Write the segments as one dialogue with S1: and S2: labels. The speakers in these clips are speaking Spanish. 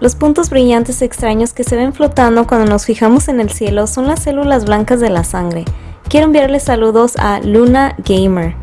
S1: Los puntos brillantes extraños que se ven flotando cuando nos fijamos en el cielo son las células blancas de la sangre. Quiero enviarles saludos a Luna Gamer.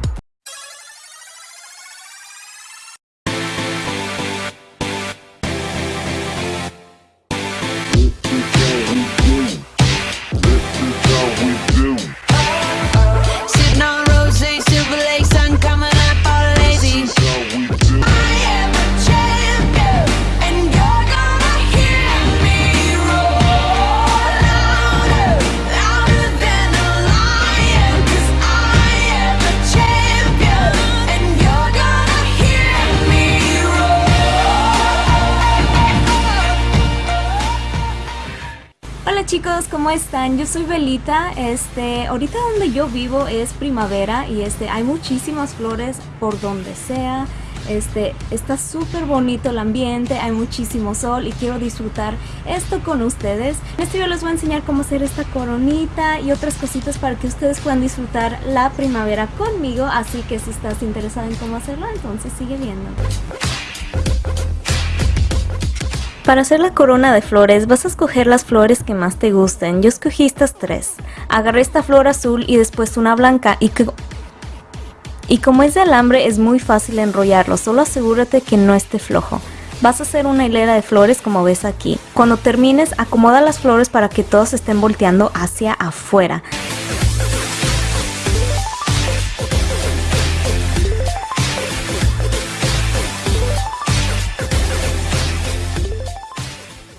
S1: Chicos, ¿cómo están? Yo soy Belita, este, ahorita donde yo vivo es primavera y este, hay muchísimas flores por donde sea, este, está súper bonito el ambiente, hay muchísimo sol y quiero disfrutar esto con ustedes. En este video les voy a enseñar cómo hacer esta coronita y otras cositas para que ustedes puedan disfrutar la primavera conmigo, así que si estás interesado en cómo hacerlo, entonces sigue viendo. Para hacer la corona de flores vas a escoger las flores que más te gusten. Yo escogí estas tres. Agarré esta flor azul y después una blanca y Y como es de alambre es muy fácil enrollarlo, solo asegúrate que no esté flojo. Vas a hacer una hilera de flores como ves aquí. Cuando termines, acomoda las flores para que todas estén volteando hacia afuera.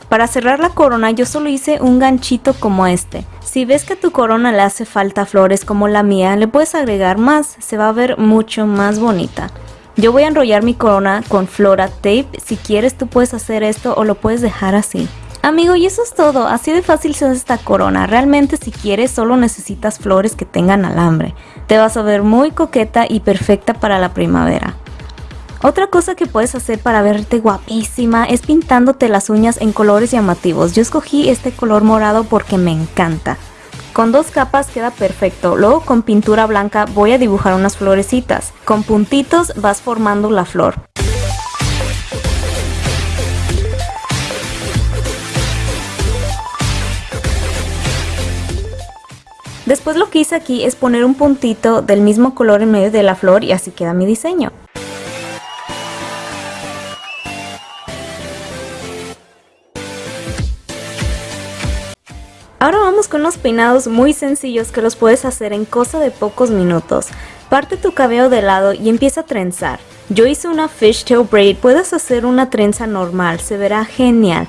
S1: Para cerrar la corona yo solo hice un ganchito como este. Si ves que a tu corona le hace falta flores como la mía, le puedes agregar más, se va a ver mucho más bonita. Yo voy a enrollar mi corona con flora tape, si quieres tú puedes hacer esto o lo puedes dejar así. Amigo, y eso es todo, así de fácil se hace esta corona, realmente si quieres solo necesitas flores que tengan alambre. Te vas a ver muy coqueta y perfecta para la primavera. Otra cosa que puedes hacer para verte guapísima es pintándote las uñas en colores llamativos. Yo escogí este color morado porque me encanta. Con dos capas queda perfecto, luego con pintura blanca voy a dibujar unas florecitas. Con puntitos vas formando la flor. Después lo que hice aquí es poner un puntito del mismo color en medio de la flor y así queda mi diseño. Ahora vamos con los peinados muy sencillos que los puedes hacer en cosa de pocos minutos. Parte tu cabello de lado y empieza a trenzar. Yo hice una fishtail braid, puedes hacer una trenza normal, se verá genial.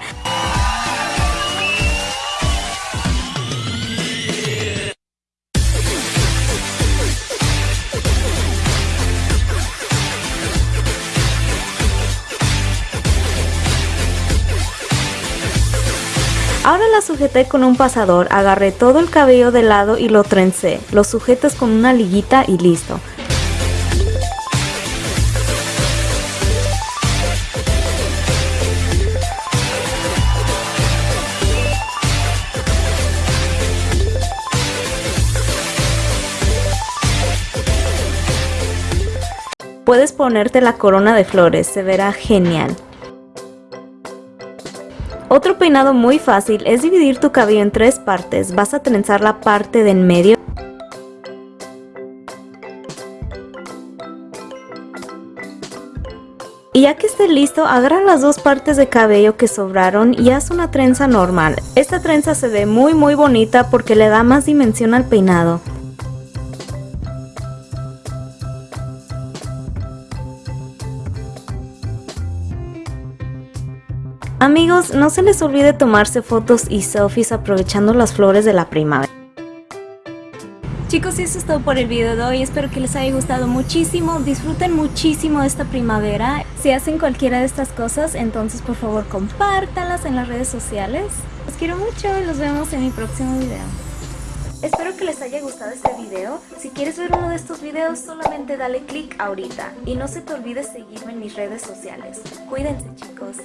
S1: Ahora la sujeté con un pasador, agarré todo el cabello de lado y lo trencé. Lo sujetas con una liguita y listo. Puedes ponerte la corona de flores, se verá genial. Otro peinado muy fácil es dividir tu cabello en tres partes. Vas a trenzar la parte de en medio. Y ya que esté listo, agarra las dos partes de cabello que sobraron y haz una trenza normal. Esta trenza se ve muy muy bonita porque le da más dimensión al peinado. Amigos, no se les olvide tomarse fotos y selfies aprovechando las flores de la primavera. Chicos, eso es todo por el video de hoy. Espero que les haya gustado muchísimo. Disfruten muchísimo esta primavera. Si hacen cualquiera de estas cosas, entonces por favor compártanlas en las redes sociales. Los quiero mucho y los vemos en mi próximo video. Espero que les haya gustado este video. Si quieres ver uno de estos videos, solamente dale click ahorita. Y no se te olvide seguirme en mis redes sociales. Cuídense chicos.